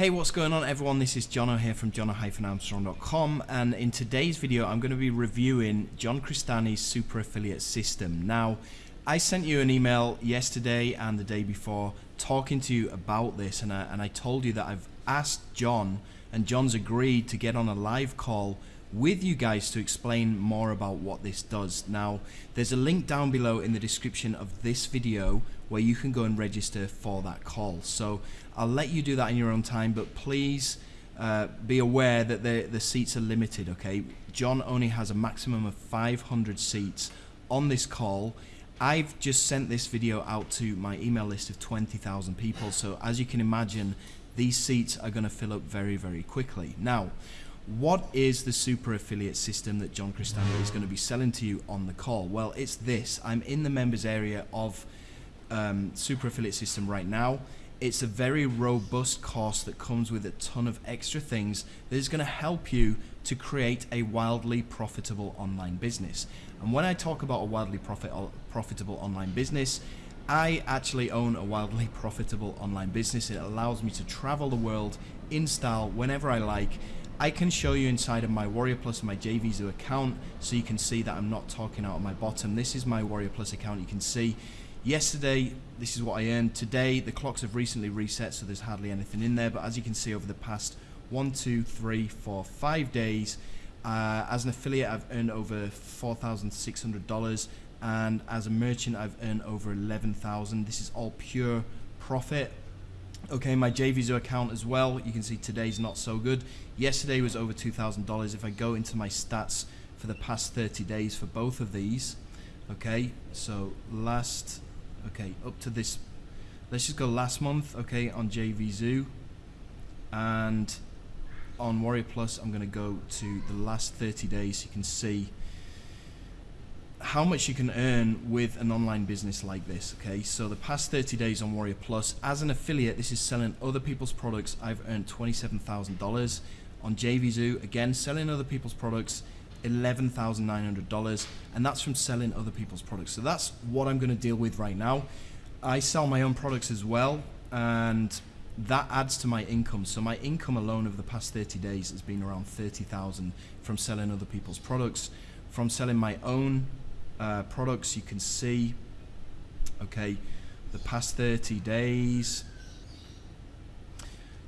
Hey, what's going on everyone? This is Jono here from jono-armstrong.com and in today's video I'm going to be reviewing John Crestani's super affiliate system. Now, I sent you an email yesterday and the day before talking to you about this and I, and I told you that I've asked John and John's agreed to get on a live call with you guys to explain more about what this does. Now, there's a link down below in the description of this video where you can go and register for that call. So I'll let you do that in your own time, but please uh, be aware that the, the seats are limited, okay? John only has a maximum of 500 seats on this call. I've just sent this video out to my email list of 20,000 people, so as you can imagine, these seats are going to fill up very, very quickly. Now, what is the super affiliate system that John Crestani is going to be selling to you on the call? Well, it's this. I'm in the members area of um, super affiliate system right now. It's a very robust course that comes with a ton of extra things that is going to help you to create a wildly profitable online business. And when I talk about a wildly profit, uh, profitable online business, I actually own a wildly profitable online business. It allows me to travel the world in style whenever I like I can show you inside of my Warrior Plus and my JVZoo account so you can see that I'm not talking out of my bottom. This is my Warrior Plus account. You can see yesterday this is what I earned. Today the clocks have recently reset so there's hardly anything in there but as you can see over the past one, two, three, four, five days uh, as an affiliate I've earned over $4,600 and as a merchant I've earned over 11,000. This is all pure profit Okay, my JVZoo account as well, you can see today's not so good. Yesterday was over $2,000. If I go into my stats for the past 30 days for both of these, okay, so last, okay, up to this, let's just go last month, okay, on JVZoo, and on Warrior Plus, I'm going to go to the last 30 days. You can see how much you can earn with an online business like this okay? So the past 30 days on Warrior Plus as an affiliate this is selling other people's products. I've earned $27,000 on JVZoo again selling other people's products $11,900 and that's from selling other people's products. So that's what I'm going to deal with right now. I sell my own products as well and that adds to my income. So my income alone over the past 30 days has been around 30,000 from selling other people's products. From selling my own uh, products you can see okay the past 30 days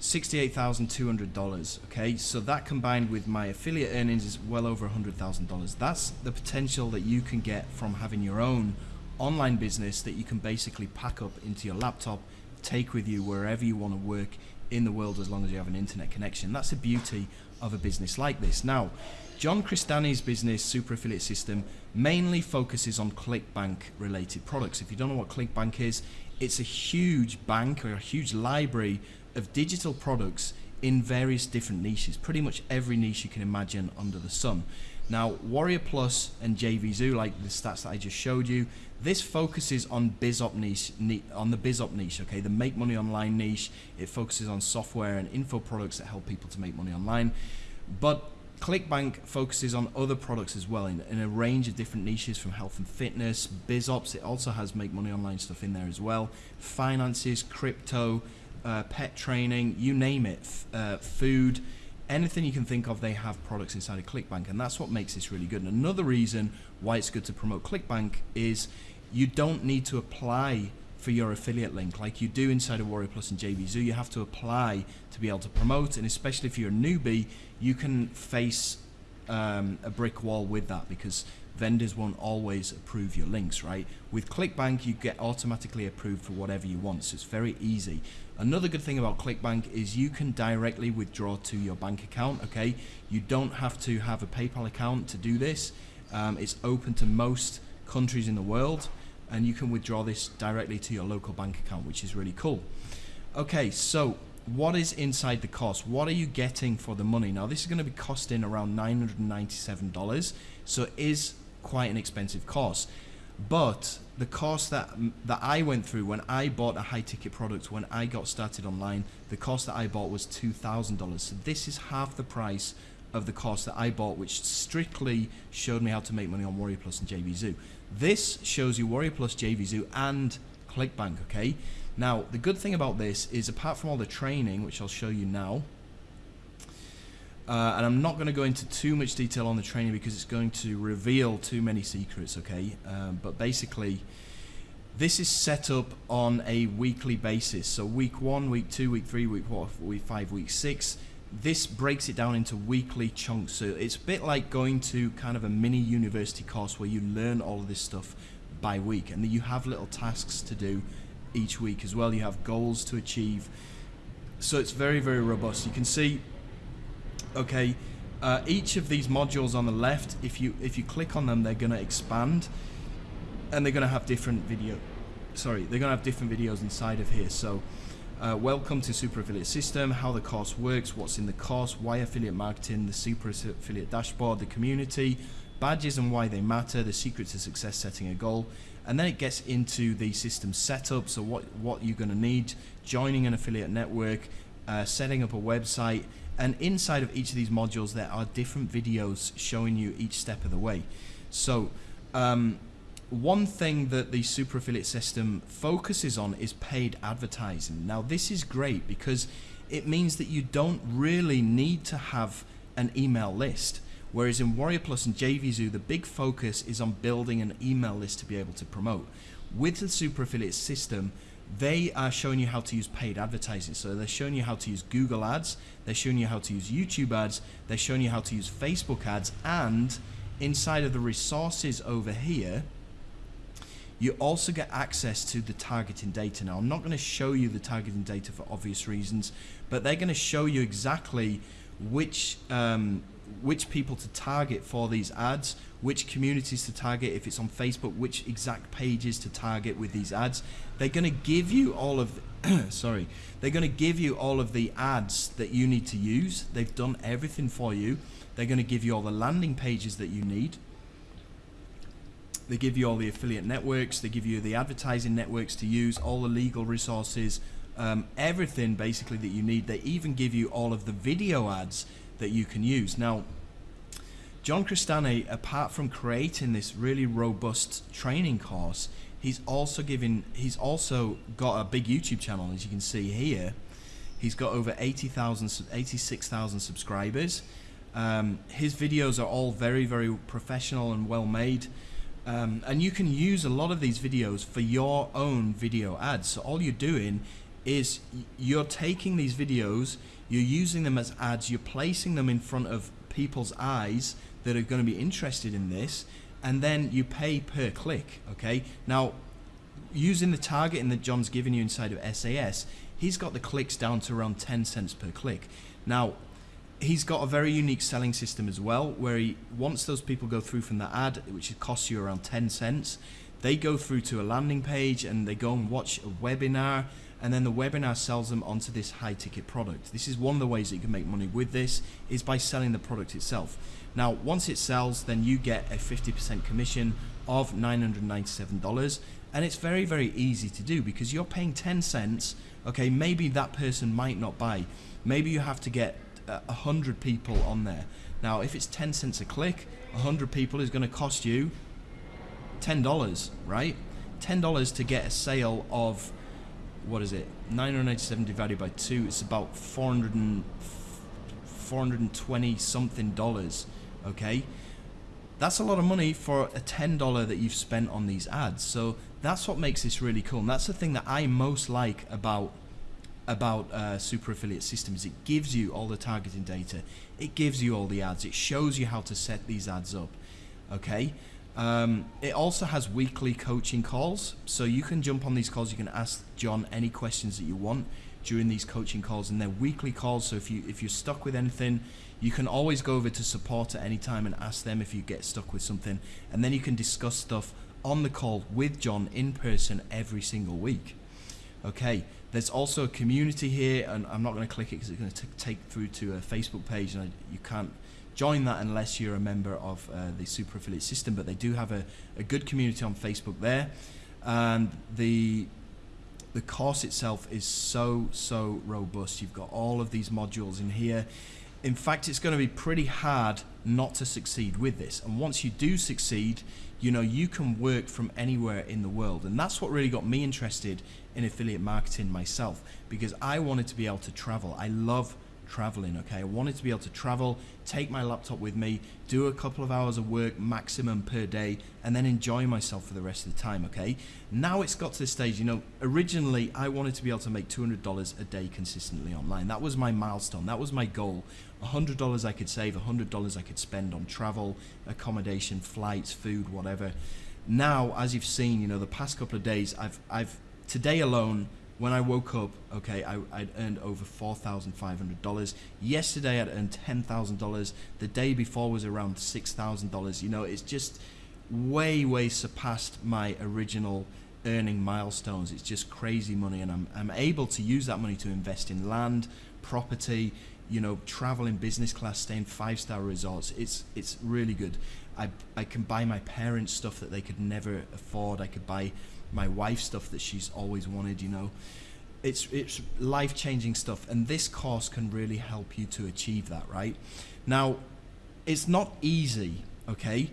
$68,200 okay? So that combined with my affiliate earnings is well over $100,000 that's the potential that you can get from having your own online business that you can basically pack up into your laptop take with you wherever you want to work in the world as long as you have an internet connection. That's the beauty of a business like this. Now John Crestani's business super affiliate system mainly focuses on ClickBank related products. If you don't know what ClickBank is, it's a huge bank or a huge library of digital products in various different niches, pretty much every niche you can imagine under the sun. Now, Warrior Plus and JVZoo, like the stats that I just showed you, this focuses on BizOp niche, on the BizOp niche, okay, the make money online niche. It focuses on software and info products that help people to make money online. But ClickBank focuses on other products as well in, in, a range of different niches from health and fitness, BizOps, it also has make money online stuff in there as well, finances, crypto, uh, pet training, you name it, uh, food, anything you can think of, they have products inside of ClickBank and that's what makes this really good. And another reason why it's good to promote ClickBank is you don't need to apply for your affiliate link like you do inside of Warrior Plus and JVZoo you have to apply to be able to promote and especially if you're a newbie you can face um, a brick wall with that because vendors won't always approve your links right? With ClickBank you get automatically approved for whatever you want so it's very easy. Another good thing about ClickBank is you can directly withdraw to your bank account okay? You don't have to have a PayPal account to do this. Um, it's open to most countries in the world and you can withdraw this directly to your local bank account which is really cool. Okay so what is inside the cost? What are you getting for the money? Now this is going to be costing around $997 so is quite an expensive cost but the cost that that I went through when I bought a high ticket product when I got started online the cost that I bought was $2,000 so this is half the price of the course that I bought, which strictly showed me how to make money on Warrior Plus and JVZoo. This shows you Warrior Plus, JVZoo, and ClickBank, okay? Now, the good thing about this is apart from all the training, which I'll show you now, uh, and I'm not going to go into too much detail on the training because it's going to reveal too many secrets, okay? Um, but basically, this is set up on a weekly basis. So week one, week two, week three, week four, week five, week six. This breaks it down into weekly chunks. So it's a bit like going to kind of a mini university course where you learn all of this stuff by week. And then you have little tasks to do each week as well. You have goals to achieve. So it's very, very robust. You can see okay uh, each of these modules on the left if you if you click on them they're going to expand and they're going to have different video sorry they're going to have different videos inside of here. So uh, welcome to super affiliate system how the course works what's in the course why affiliate marketing the super affiliate dashboard the community badges and why they matter the secret to success setting a goal and then it gets into the system setup so what what you're going to need joining an affiliate network uh, setting up a website and inside of each of these modules there are different videos showing you each step of the way. So um, one thing that the super affiliate system focuses on is paid advertising. Now this is great because it means that you don't really need to have an email list. Whereas in Warrior Plus and JVZoo the big focus is on building an email list to be able to promote. With the super affiliate system they are showing you how to use paid advertising. So they're showing you how to use Google ads, they're showing you how to use YouTube ads, they're showing you how to use Facebook ads, and inside of the resources over here, you also get access to the targeting data. Now, I'm not going to show you the targeting data for obvious reasons, but they're going to show you exactly which um, which people to target for these ads, which communities to target if it's on Facebook, which exact pages to target with these ads. They're going to give you all of sorry, they're going to give you all of the ads that you need to use. They've done everything for you. They're going to give you all the landing pages that you need. They give you all the affiliate networks, they give you the advertising networks to use, all the legal resources, um, everything basically that you need. They even give you all of the video ads that you can use. Now, John Crestani, apart from creating this really robust training course, he's also giving he's also got a big YouTube channel as you can see here. He's got over 80,000 86,000 subscribers. Um, his videos are all very very professional and well made. Um, and you can use a lot of these videos for your own video ads. So all you're doing is you're taking these videos, you're using them as ads, you're placing them in front of people's eyes that are going to be interested in this, and then you pay per click. Okay, now using the targeting that John's given you inside of SAS, he's got the clicks down to around 10 cents per click. Now, he's got a very unique selling system as well, where he once those people go through from the ad, which costs you around 10 cents, they go through to a landing page and they go and watch a webinar and then the webinar sells them onto this high ticket product. This is one of the ways that you can make money with this is by selling the product itself. Now, once it sells, then you get a 50% commission of $997 and it's very, very easy to do because you're paying 10 cents. Okay, maybe that person might not buy. Maybe you have to get uh, a 100 people on there. Now, if it's 10 cents a click, 100 people is going to cost you $10, right? $10 to get a sale of what is it? 997 divided by 2 it's about 400 and 420 something dollars okay? That's a lot of money for a $10 that you've spent on these ads. So that's what makes this really cool and that's the thing that I most like about about uh, super affiliate systems. It gives you all the targeting data. It gives you all the ads. It shows you how to set these ads up okay um, it also has weekly coaching calls, so you can jump on these calls. You can ask John any questions that you want during these coaching calls, and they're weekly calls. So if you if you're stuck with anything, you can always go over to support at any time and ask them if you get stuck with something, and then you can discuss stuff on the call with John in person every single week. Okay, there's also a community here, and I'm not going to click it because it's going to take through to a Facebook page, and I, you can't join that unless you're a member of uh, the super affiliate system but they do have a, a good community on Facebook there and the the course itself is so so robust you've got all of these modules in here in fact, it's going to be pretty hard not to succeed with this. And once you do succeed, you know, you can work from anywhere in the world. And that's what really got me interested in affiliate marketing myself because I wanted to be able to travel. I love traveling, okay? I wanted to be able to travel, take my laptop with me, do a couple of hours of work maximum per day, and then enjoy myself for the rest of the time, okay? Now it's got to this stage, you know, originally I wanted to be able to make $200 a day consistently online. That was my milestone, that was my goal. $100 I could save, $100 I could spend on travel, accommodation, flights, food, whatever. Now, as you've seen, you know, the past couple of days, I've, I've today alone, when I woke up, okay, I, would earned over $4,500. Yesterday I'd earned $10,000. The day before was around $6,000. You know, it's just way, way surpassed my original earning milestones. It's just crazy money and I'm, I'm able to use that money to invest in land, property, you know, travel in business class, stay in five-star resorts. It's, it's really good. I, I can buy my parents stuff that they could never afford. I could buy my wife stuff that she's always wanted, you know. It's, it's life changing stuff, and this course can really help you to achieve that, right? Now, it's not easy, okay?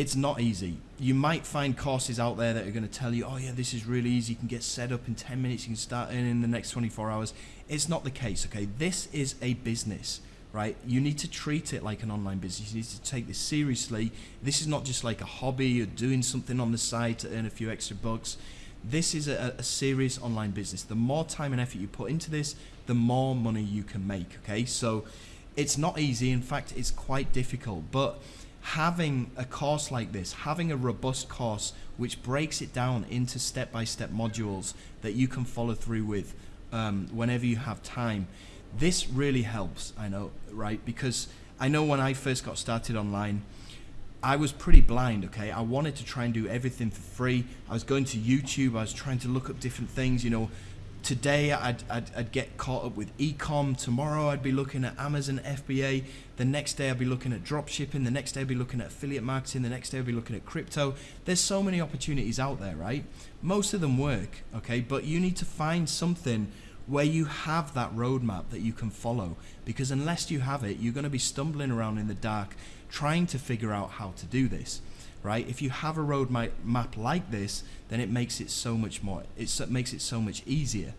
It's not easy. You might find courses out there that are going to tell you, oh, yeah, this is really easy. You can get set up in 10 minutes, you can start earning in the next 24 hours. It's not the case, okay? This is a business right? You need to treat it like an online business. You need to take this seriously. This is not just like a hobby or doing something on the side to earn a few extra bucks. This is a, a serious online business. The more time and effort you put into this, the more money you can make, okay? So it's not easy. In fact, it's quite difficult, but having a course like this, having a robust course which breaks it down into step-by-step modules that you can follow through with um, whenever you have time, this really helps, I know, right? Because I know when I first got started online, I was pretty blind, okay? I wanted to try and do everything for free. I was going to YouTube, I was trying to look up different things, you know. Today I'd, I'd, I'd get caught up with ecom. Tomorrow I'd be looking at Amazon FBA. The next day I'd be looking at drop shipping. The next day I'd be looking at affiliate marketing. The next day I'd be looking at crypto. There's so many opportunities out there, right? Most of them work, okay? But you need to find something where you have that roadmap that you can follow. Because unless you have it, you're going to be stumbling around in the dark trying to figure out how to do this. Right? If you have a roadmap map like this, then it makes it so much more. it makes it so much easier.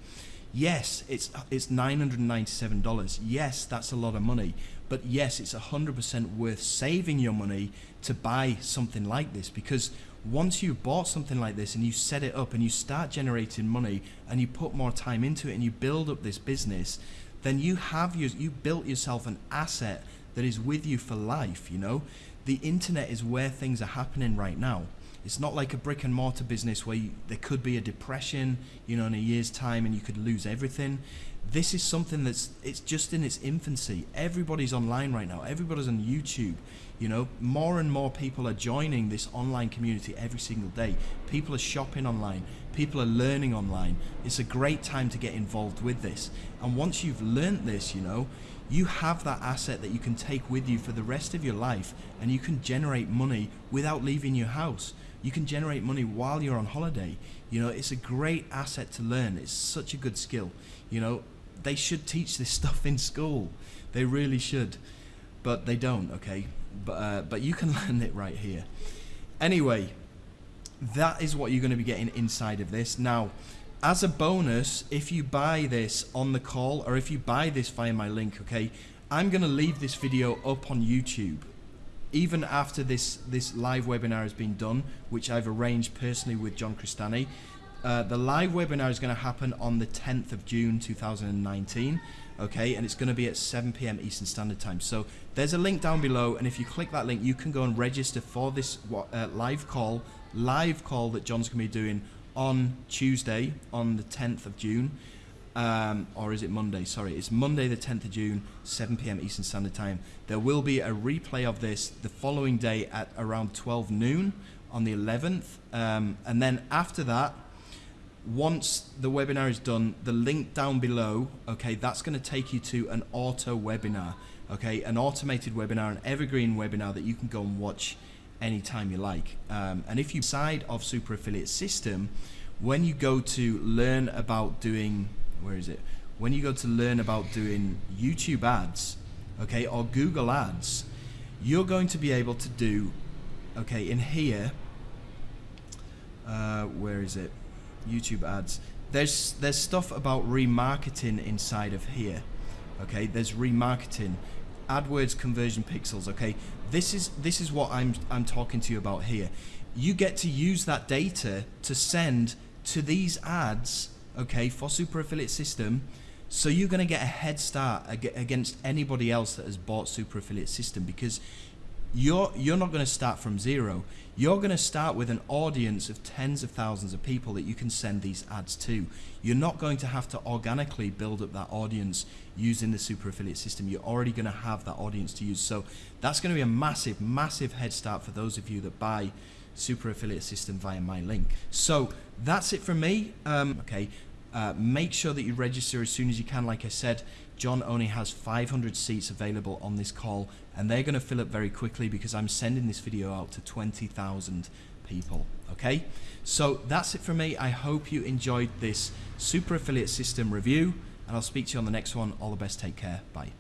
Yes, it's it's $997. Yes, that's a lot of money. But yes, it's 100% worth saving your money to buy something like this because once you've bought something like this and you set it up and you start generating money and you put more time into it and you build up this business, then you have your, you built yourself an asset that is with you for life, you know? The internet is where things are happening right now. It's not like a brick and mortar business where you, there could be a depression, you know, in a year's time and you could lose everything. This is something that's, it's just in its infancy. Everybody's online right now. Everybody's on YouTube. You know, more and more people are joining this online community every single day. People are shopping online. People are learning online. It's a great time to get involved with this. And once you've learned this, you know, you have that asset that you can take with you for the rest of your life and you can generate money without leaving your house. You can generate money while you're on holiday. You know, it's a great asset to learn. It's such a good skill. You know, they should teach this stuff in school. They really should. But they don't, okay? but uh, but you can learn it right here. Anyway, that is what you're going to be getting inside of this. Now, as a bonus, if you buy this on the call or if you buy this via my link, okay, I'm going to leave this video up on YouTube. Even after this, this live webinar has been done, which I've arranged personally with John Crestani, uh, the live webinar is going to happen on the 10th of June 2019 okay and it's going to be at 7 p.m. Eastern Standard Time so there's a link down below and if you click that link you can go and register for this uh, live call live call that John's going to be doing on Tuesday on the 10th of June um, or is it Monday sorry it's Monday the 10th of June 7 p.m. Eastern Standard Time there will be a replay of this the following day at around 12 noon on the 11th um, and then after that once the webinar is done, the link down below, okay, that's going to take you to an auto webinar, okay, an automated webinar, an evergreen webinar that you can go and watch anytime you like. Um, and if you side of Super Affiliate System, when you go to learn about doing, where is it? When you go to learn about doing YouTube ads, okay, or Google Ads, you're going to be able to do, okay, in here, uh, where is it? YouTube ads. There's there's stuff about remarketing inside of here. Okay, there's remarketing, AdWords conversion pixels. Okay, this is this is what I'm I'm talking to you about here. You get to use that data to send to these ads. Okay, for Super Affiliate System. So you're going to get a head start against anybody else that has bought Super Affiliate System because you're you're not going to start from zero. You're going to start with an audience of tens of thousands of people that you can send these ads to. You're not going to have to organically build up that audience using the super affiliate system. You're already going to have that audience to use. So that's going to be a massive, massive head start for those of you that buy super affiliate system via my link. So that's it from me. Um, okay. Uh, make sure that you register as soon as you can. Like I said, John only has 500 seats available on this call and they're going to fill up very quickly because I'm sending this video out to 20,000 people. Okay, so that's it for me. I hope you enjoyed this super affiliate system review and I'll speak to you on the next one. All the best. Take care. Bye.